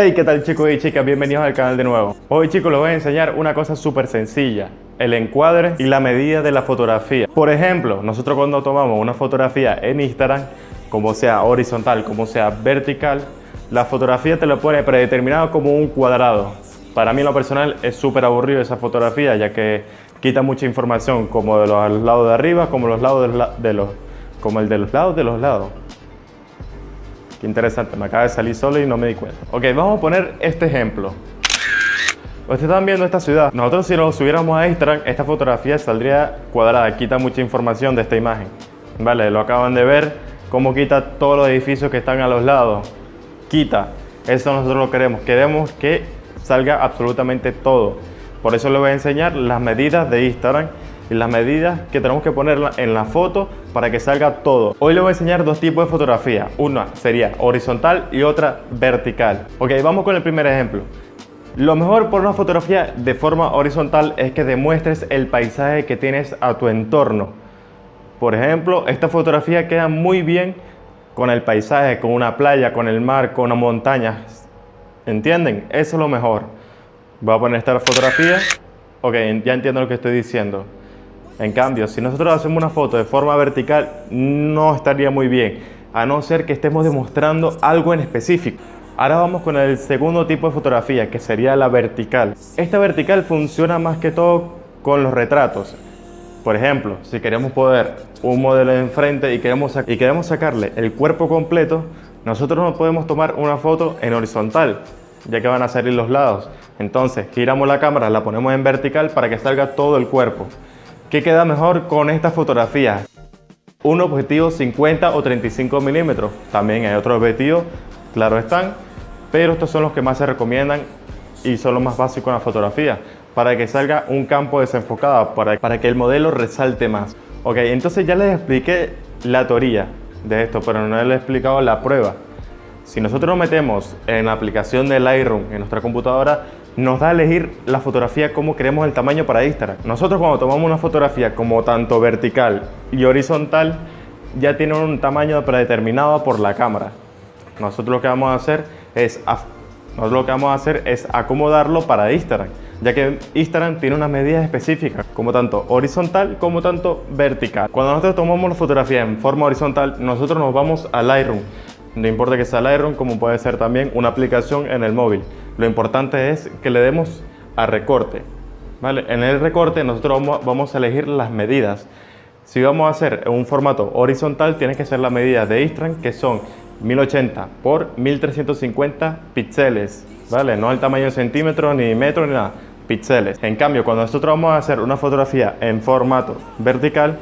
Hey, ¿qué tal chicos y chicas? Bienvenidos al canal de nuevo. Hoy chicos les voy a enseñar una cosa súper sencilla, el encuadre y la medida de la fotografía. Por ejemplo, nosotros cuando tomamos una fotografía en Instagram, como sea horizontal, como sea vertical, la fotografía te lo pone predeterminado como un cuadrado. Para mí lo personal es súper aburrido esa fotografía, ya que quita mucha información, como de los lados de arriba, como los lados de los, como el de los lados de los lados. Qué interesante, me acaba de salir solo y no me di cuenta. Ok, vamos a poner este ejemplo. Ustedes están viendo esta ciudad. Nosotros si lo subiéramos a Instagram, esta fotografía saldría cuadrada, quita mucha información de esta imagen. Vale, lo acaban de ver, cómo quita todos los edificios que están a los lados. Quita, eso nosotros lo queremos. Queremos que salga absolutamente todo. Por eso les voy a enseñar las medidas de Instagram y las medidas que tenemos que poner en la foto para que salga todo. Hoy les voy a enseñar dos tipos de fotografía. Una sería horizontal y otra vertical. Ok, vamos con el primer ejemplo. Lo mejor por una fotografía de forma horizontal es que demuestres el paisaje que tienes a tu entorno. Por ejemplo, esta fotografía queda muy bien con el paisaje, con una playa, con el mar, con una montaña. ¿Entienden? Eso es lo mejor. Voy a poner esta fotografía. Ok, ya entiendo lo que estoy diciendo. En cambio, si nosotros hacemos una foto de forma vertical, no estaría muy bien, a no ser que estemos demostrando algo en específico. Ahora vamos con el segundo tipo de fotografía, que sería la vertical. Esta vertical funciona más que todo con los retratos. Por ejemplo, si queremos poner un modelo enfrente y queremos, y queremos sacarle el cuerpo completo, nosotros no podemos tomar una foto en horizontal, ya que van a salir los lados. Entonces, giramos la cámara, la ponemos en vertical para que salga todo el cuerpo. ¿Qué queda mejor con esta fotografía? Un objetivo 50 o 35 milímetros. También hay otros objetivos, claro están, pero estos son los que más se recomiendan y son los más básicos en la fotografía para que salga un campo desenfocado, para, para que el modelo resalte más. Ok, entonces ya les expliqué la teoría de esto, pero no les he explicado la prueba. Si nosotros nos metemos en la aplicación de Lightroom en nuestra computadora, nos da a elegir la fotografía como queremos el tamaño para Instagram. Nosotros cuando tomamos una fotografía como tanto vertical y horizontal, ya tiene un tamaño predeterminado por la cámara. Nosotros lo que vamos a hacer es, lo que vamos a hacer es acomodarlo para Instagram, ya que Instagram tiene unas medidas específicas, como tanto horizontal como tanto vertical. Cuando nosotros tomamos la fotografía en forma horizontal, nosotros nos vamos a Lightroom. No importa que sea Lightroom, como puede ser también una aplicación en el móvil. Lo importante es que le demos a recorte. ¿vale? En el recorte nosotros vamos, a elegir las medidas. Si vamos a hacer un formato horizontal, tiene que ser la medida de Instagram, que son 1080 por 1350 píxeles. ¿vale? No el tamaño en centímetros, ni metros, ni nada. Píxeles. En cambio, cuando nosotros vamos a hacer una fotografía en formato vertical,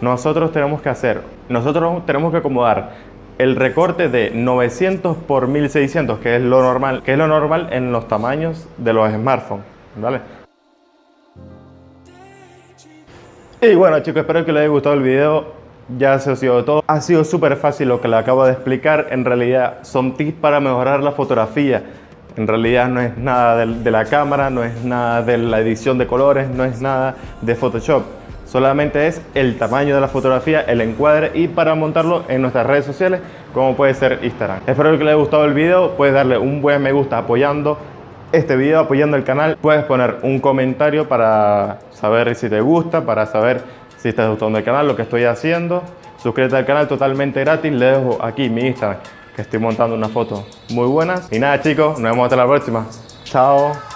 nosotros tenemos que hacer, nosotros tenemos que acomodar el recorte de 900 por 1600, que es lo normal, que es lo normal en los tamaños de los smartphones, ¿vale? Y bueno chicos, espero que les haya gustado el video. Ya se ha sido todo. Ha sido súper fácil lo que le acabo de explicar. En realidad son tips para mejorar la fotografía. En realidad no es nada de la cámara, no es nada de la edición de colores, no es nada de Photoshop solamente es el tamaño de la fotografía, el encuadre y para montarlo en nuestras redes sociales como puede ser Instagram. Espero que les haya gustado el video, puedes darle un buen me gusta apoyando este video, apoyando el canal. Puedes poner un comentario para saber si te gusta, para saber si estás gustando el canal, lo que estoy haciendo. Suscríbete al canal totalmente gratis, le dejo aquí mi Instagram que estoy montando unas fotos muy buenas. Y nada chicos, nos vemos hasta la próxima. Chao.